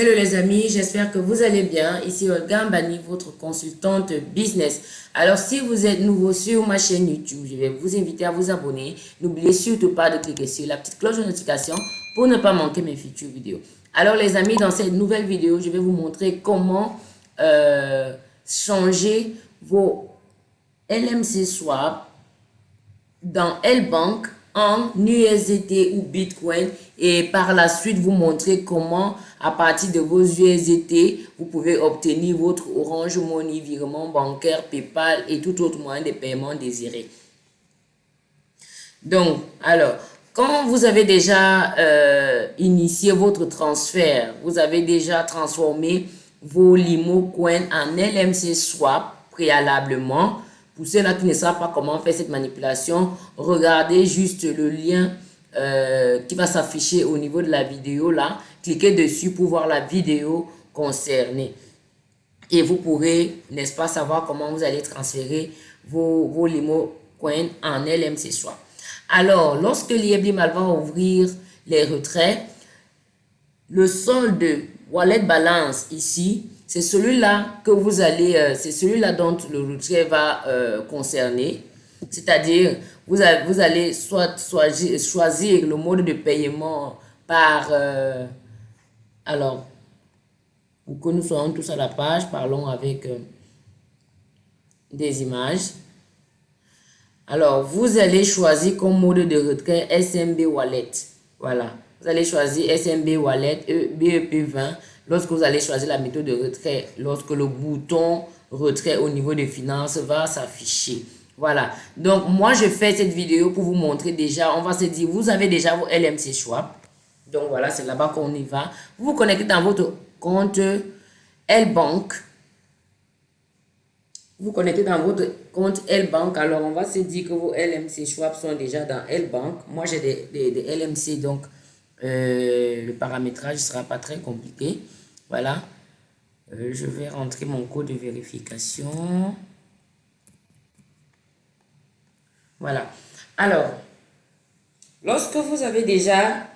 Hello les amis, j'espère que vous allez bien. Ici Olga Mbani, votre consultante business. Alors si vous êtes nouveau sur ma chaîne YouTube, je vais vous inviter à vous abonner. N'oubliez surtout pas de cliquer sur la petite cloche de notification pour ne pas manquer mes futures vidéos. Alors les amis, dans cette nouvelle vidéo, je vais vous montrer comment euh, changer vos LMC Swap dans L-Bank en USDT ou Bitcoin et par la suite vous montrer comment à partir de vos USDT vous pouvez obtenir votre Orange Money, virement bancaire, Paypal et tout autre moyen de paiement désiré. Donc, alors, quand vous avez déjà euh, initié votre transfert, vous avez déjà transformé vos Limo Coin en LMC Swap préalablement, pour ceux-là qui ne savent pas comment faire cette manipulation, regardez juste le lien euh, qui va s'afficher au niveau de la vidéo là. Cliquez dessus pour voir la vidéo concernée. Et vous pourrez, n'est-ce pas, savoir comment vous allez transférer vos, Limo Coin en LMC Swap. Alors, lorsque l'IEBIMAL va ouvrir les retraits, le solde wallet balance ici c'est celui-là que vous allez, euh, c'est celui-là dont le retrait va euh, concerner. C'est-à-dire, vous, allez soit, choisir le mode de paiement par, euh, alors, pour que nous soyons tous à la page, parlons avec des images. Alors, vous allez choisir comme mode de retrait SMB Wallet. Voilà. Vous allez choisir SMB Wallet BEP20 lorsque vous allez choisir la méthode de retrait, lorsque le bouton retrait au niveau des finances va s'afficher. Voilà. Donc, moi, je fais cette vidéo pour vous montrer déjà. On va se dire, vous avez déjà vos LMC Swap. Donc, voilà, c'est là-bas qu'on y va. Vous vous connectez dans votre compte L-Bank. Vous connectez dans votre compte L-Bank. Alors, on va se dire que vos LMC Swap sont déjà dans L-Bank. Moi, j'ai des, des, des, LMC, donc euh, le paramétrage ne sera pas très compliqué. Voilà. Euh, je vais rentrer mon code de vérification. Voilà. Alors, lorsque vous avez déjà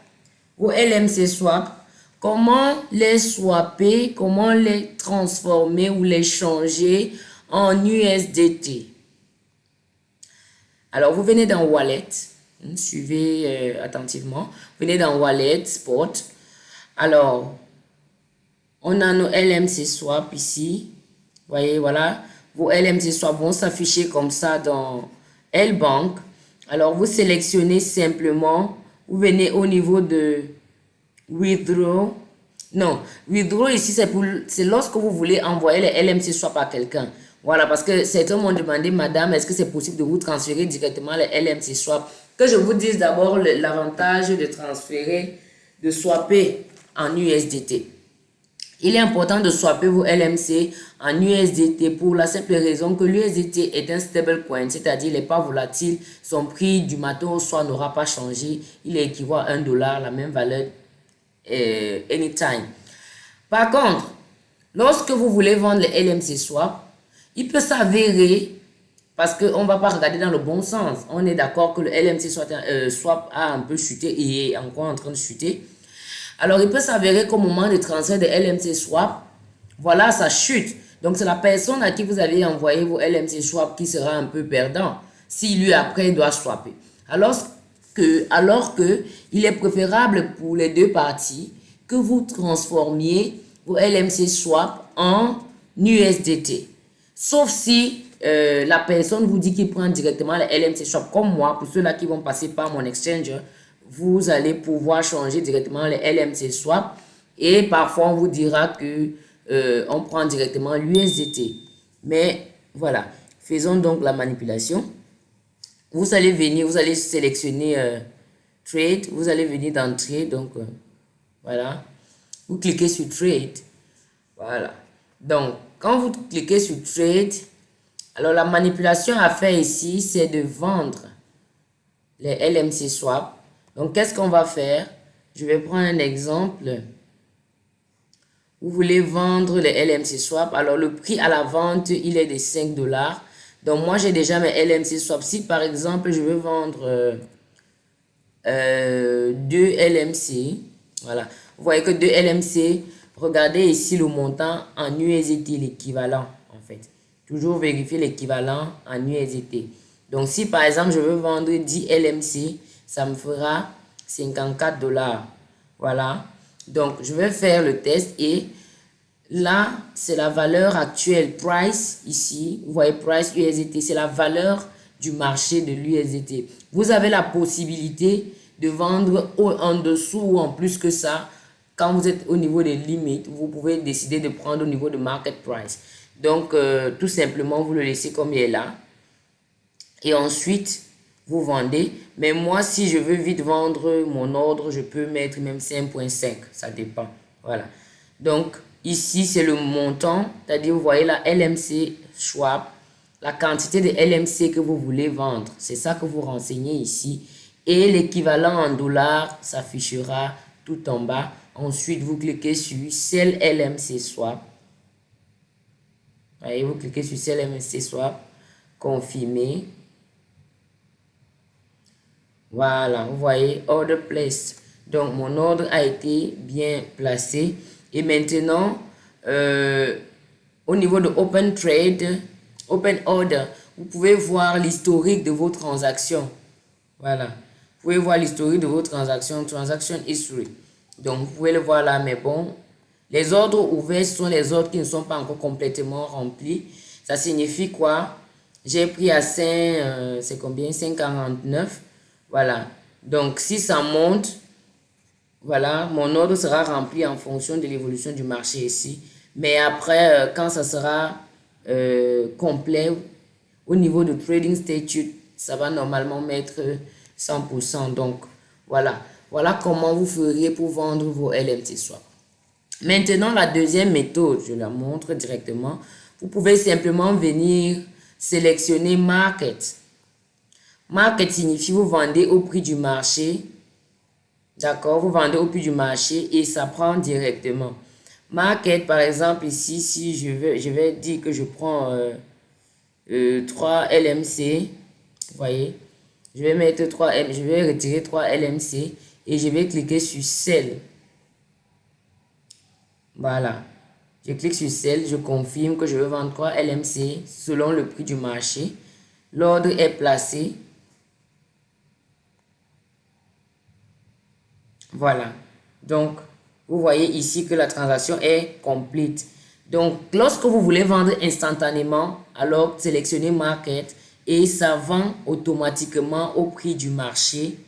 vos LMC swap, comment les swapper, comment les transformer ou les changer en USDT? Alors, vous venez dans Wallet. Suivez euh, attentivement. Vous venez dans Wallet, Spot. Alors, on a nos LMC Swap ici. voyez, voilà. Vos LMC Swap vont s'afficher comme ça dans L-Bank. Alors, vous sélectionnez simplement. Vous venez au niveau de Withdraw. Non, Withdraw ici, c'est lorsque vous voulez envoyer les LMC Swap à quelqu'un. Voilà, parce que certains m'ont demandé, madame, est-ce que c'est possible de vous transférer directement les LMC Swap? Que je vous dise d'abord l'avantage de transférer, de swapper en USDT. Il est important de swapper vos LMC en USDT pour la simple raison que l'USDT est un stablecoin, c'est-à-dire n'est pas volatile, son prix du matin au soir n'aura pas changé, il équivaut à 1 dollar, la même valeur euh, anytime. Par contre, lorsque vous voulez vendre les LMC swap, il peut s'avérer, parce qu'on ne va pas regarder dans le bon sens, on est d'accord que le LMC euh, swap a un peu chuté et est encore en train de chuter, alors, il peut s'avérer qu'au moment de transfert de LMC Swap, voilà, ça chute. Donc, c'est la personne à qui vous avez envoyé vos LMC Swap qui sera un peu perdant si lui, après, doit swapper. Alors que, alors que il est préférable pour les deux parties que vous transformiez vos LMC Swap en USDT. Sauf si euh, la personne vous dit qu'il prend directement les LMC Swap, comme moi, pour ceux-là qui vont passer par mon exchanger, vous allez pouvoir changer directement les LMC swap et parfois on vous dira que euh, on prend directement l'USDT. Mais voilà, faisons donc la manipulation. Vous allez venir, vous allez sélectionner euh, Trade, vous allez venir dans Trade, donc euh, voilà. Vous cliquez sur Trade, voilà. Donc, quand vous cliquez sur Trade, alors la manipulation à faire ici, c'est de vendre les LMC swap donc, qu'est-ce qu'on va faire? Je vais prendre un exemple. Vous voulez vendre les LMC Swap. Alors, le prix à la vente, il est de 5 dollars. Donc, moi, j'ai déjà mes LMC Swap. Si, par exemple, je veux vendre euh, euh, deux LMC, voilà. Vous voyez que deux LMC regardez ici le montant en USDT, l'équivalent en fait. Toujours vérifier l'équivalent en USDT. Donc si par exemple je veux vendre 10 LMC, ça me fera 54 dollars. Voilà. Donc je vais faire le test et là c'est la valeur actuelle, price ici. Vous voyez price USDT, c'est la valeur du marché de l'USDT. Vous avez la possibilité de vendre en dessous ou en plus que ça. Quand vous êtes au niveau des limites, vous pouvez décider de prendre au niveau de market price. Donc, euh, tout simplement, vous le laissez comme il est là. Et ensuite, vous vendez. Mais moi, si je veux vite vendre mon ordre, je peux mettre même 5.5. Ça dépend. Voilà. Donc, ici, c'est le montant. C'est-à-dire, vous voyez la LMC Schwab, la quantité de LMC que vous voulez vendre. C'est ça que vous renseignez ici. Et l'équivalent en dollars s'affichera tout en bas. Ensuite, vous cliquez sur Cell LMC Swap. Voyez, vous cliquez sur Cell LMC Swap. Confirmer. Voilà, vous voyez, Order Place. Donc, mon ordre a été bien placé. Et maintenant, euh, au niveau de Open Trade, Open Order, vous pouvez voir l'historique de vos transactions. Voilà. Vous pouvez voir l'historique de vos transactions, Transaction History. Donc, vous pouvez le voir là, mais bon, les ordres ouverts sont les ordres qui ne sont pas encore complètement remplis. Ça signifie quoi? J'ai pris à 5, euh, c'est combien? 5,49. Voilà. Donc, si ça monte, voilà, mon ordre sera rempli en fonction de l'évolution du marché ici. Mais après, euh, quand ça sera euh, complet, au niveau de Trading Statute, ça va normalement mettre 100%. Donc, voilà. Voilà comment vous feriez pour vendre vos LMT swap. Maintenant, la deuxième méthode, je la montre directement. Vous pouvez simplement venir sélectionner Market. Market signifie vous vendez au prix du marché. D'accord Vous vendez au prix du marché et ça prend directement. Market, par exemple, ici, si je vais, je vais dire que je prends 3 euh, euh, LMC, vous voyez, je vais mettre 3 M, je vais retirer 3 LMC et je vais cliquer sur Sell. Voilà. Je clique sur Sell, je confirme que je veux vendre 3 LMC selon le prix du marché. L'ordre est placé. Voilà. Donc, vous voyez ici que la transaction est complète. Donc, lorsque vous voulez vendre instantanément, alors sélectionnez Market et ça vend automatiquement au prix du marché.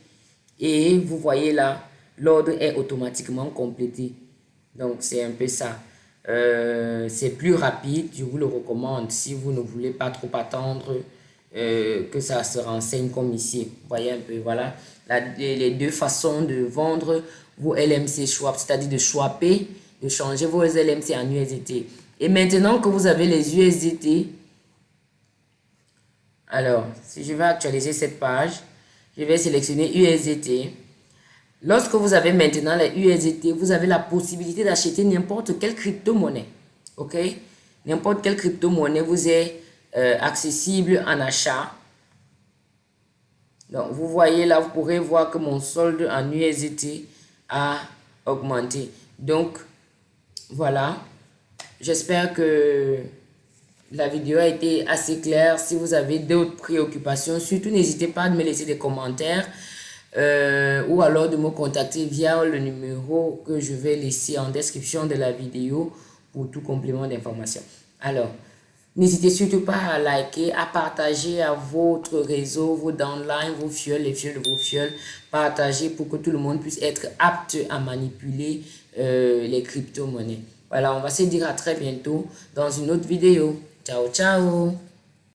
Et vous voyez là, l'ordre est automatiquement complété. Donc, c'est un peu ça. Euh, c'est plus rapide, je vous le recommande si vous ne voulez pas trop attendre euh, que ça se renseigne comme ici. Vous voyez un peu, voilà les deux façons de vendre vos LMC swap, c'est-à-dire de swapper, de changer vos LMC en USDT. Et maintenant que vous avez les USDT, alors, si je vais actualiser cette page, je vais sélectionner USDT. Lorsque vous avez maintenant les USDT, vous avez la possibilité d'acheter n'importe quelle crypto-monnaie. OK? N'importe quelle crypto-monnaie vous est euh, accessible en achat. Donc, vous voyez là, vous pourrez voir que mon solde en USDT a augmenté. Donc, voilà. J'espère que la vidéo a été assez claire. Si vous avez d'autres préoccupations, surtout n'hésitez pas à me laisser des commentaires euh, ou alors de me contacter via le numéro que je vais laisser en description de la vidéo pour tout complément d'information. Alors, N'hésitez surtout pas à liker, à partager à votre réseau, vos downlines, vos fioles, les fioles de vos fioles. Partagez pour que tout le monde puisse être apte à manipuler euh, les crypto-monnaies. Voilà, on va se dire à très bientôt dans une autre vidéo. Ciao, ciao